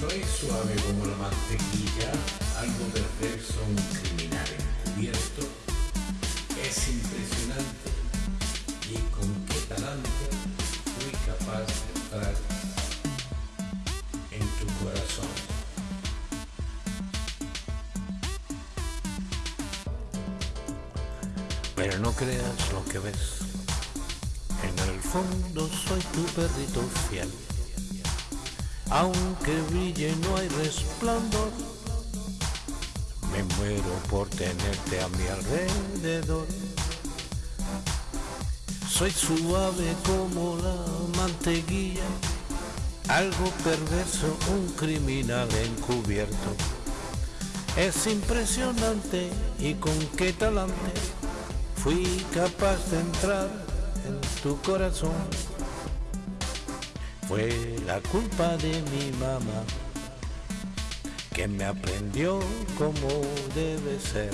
Soy suave como la mantequilla, algo perverso, un criminal encubierto. Es impresionante y con qué talante fui capaz de entrar en tu corazón. Pero no creas lo que ves. En el fondo soy tu perrito fiel. Aunque brille no hay resplandor. Me muero por tenerte a mi alrededor. Soy suave como la mantequilla, algo perverso, un criminal encubierto. Es impresionante y con qué talante fui capaz de entrar en tu corazón. Fue la culpa de mi mamá que me aprendió como debe ser,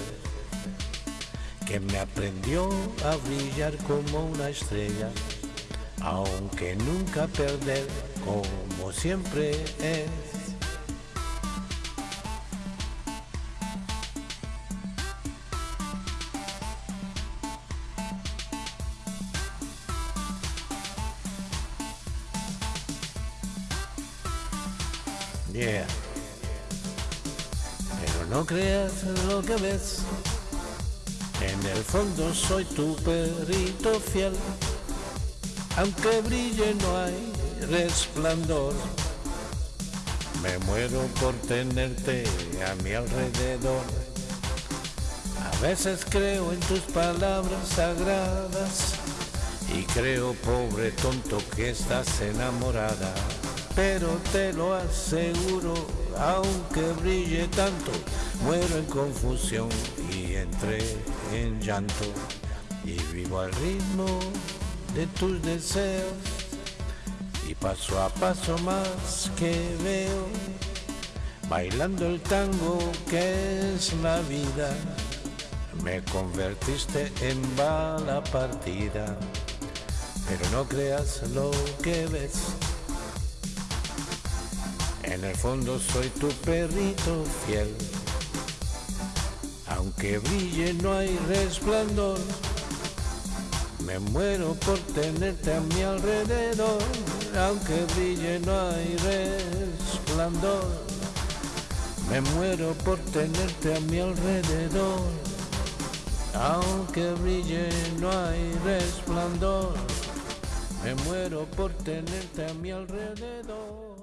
que me aprendió a brillar como una estrella, aunque nunca perder como siempre es. Pero no creas lo que ves. En el fondo soy tu perrito fiel. Aunque brille no hay resplandor. Me muero por tenerte a mi alrededor. A veces creo en tus palabras sagradas y creo, pobre tonto, que estás enamorada. Pero te lo aseguro, aunque brille tanto, muero en confusión y entré en llanto. Y vivo al ritmo de tus deseos y paso a paso más que veo, bailando el tango que es la vida. Me convertiste en bala partida, pero no creas lo que ves. En el fondo soy tu perrito fiel. Aunque brille no hay resplandor. Me muero por tenerte a mi alrededor. Aunque brille no hay resplandor. Me muero por tenerte a mi alrededor. Aunque brille no hay resplandor. Me muero por tenerte a mi alrededor.